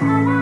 la la